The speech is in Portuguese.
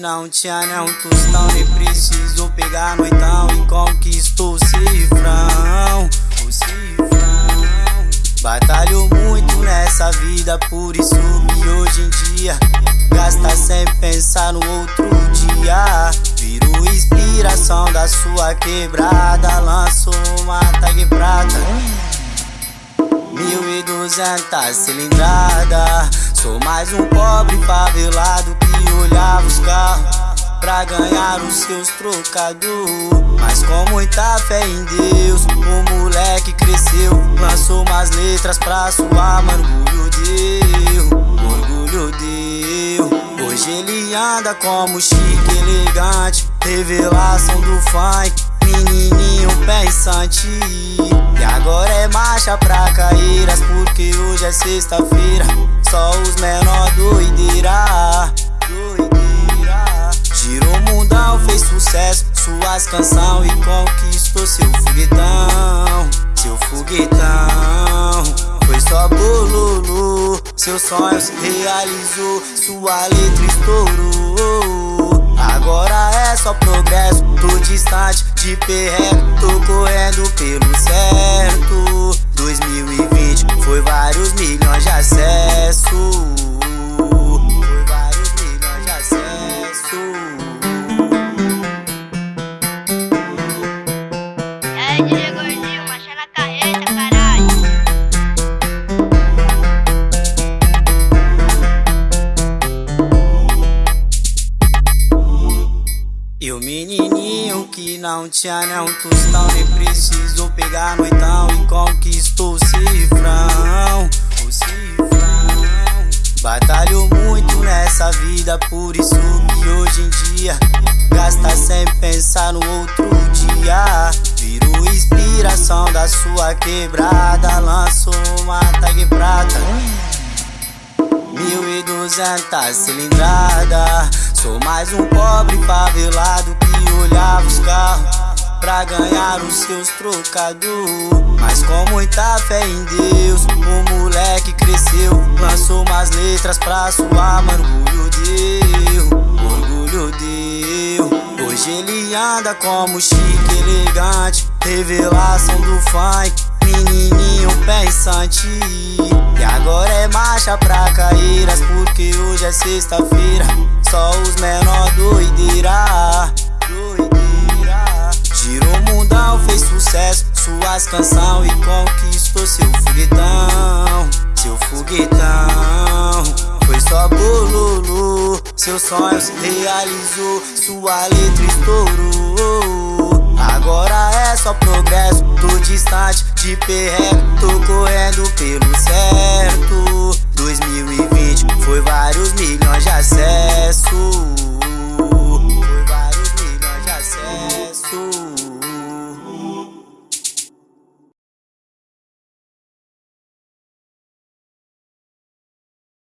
não tinha nem um tostão Nem precisou pegar noitão E conquistou o cifrão O cifrão. Batalhou muito nessa vida Por isso que hoje em dia Gasta sem pensar no outro dia. Virou inspiração da sua quebrada Lançou uma tag prata. Mil e duzentas cilindrada Sou mais um pobre favelado que olhava os carros Pra ganhar os seus trocados Mas com muita fé em Deus O moleque cresceu. Lançou umas letras pra Mano, orgulho deu. Orgulho deu. Hoje ele anda como chique, elegante. Revelação do funk Menininho pensante. E agora é marcha pra caíras Porque hoje é sexta-feira. Só os menor doideira Suas canção e conquistou seu foguetão Seu foguetão. Foi só bololô Seus sonhos realizou Sua letra estourou. Agora é só progresso Tô distante de perreco que não tinha nem um tostão Nem precisou pegar noitão E conquistou o cifrão O cifrão. Batalhou muito nessa vida Por isso que hoje em dia Gasta sem pensar no outro dia. Virou inspiração da sua quebrada Lançou uma tag prata. Mil e duzentas cilindrada Sou mais um pobre favelado Pra ganhar os seus trocados Mas com muita fé em Deus O moleque cresceu. Lançou umas letras pra Mano, orgulho deu Orgulho deu. Hoje ele anda como chique, elegante. Revelação do funk Menininho pensante. E agora é marcha pra caíras Porque hoje é sexta-feira. Só Canção e conquistou seu foguetão? Seu foguetão Foi só bololô Seus sonhos realizou Sua letra estourou. Agora é só progresso Tô distante de perreco Tô correndo pelo certo. 2020 foi vários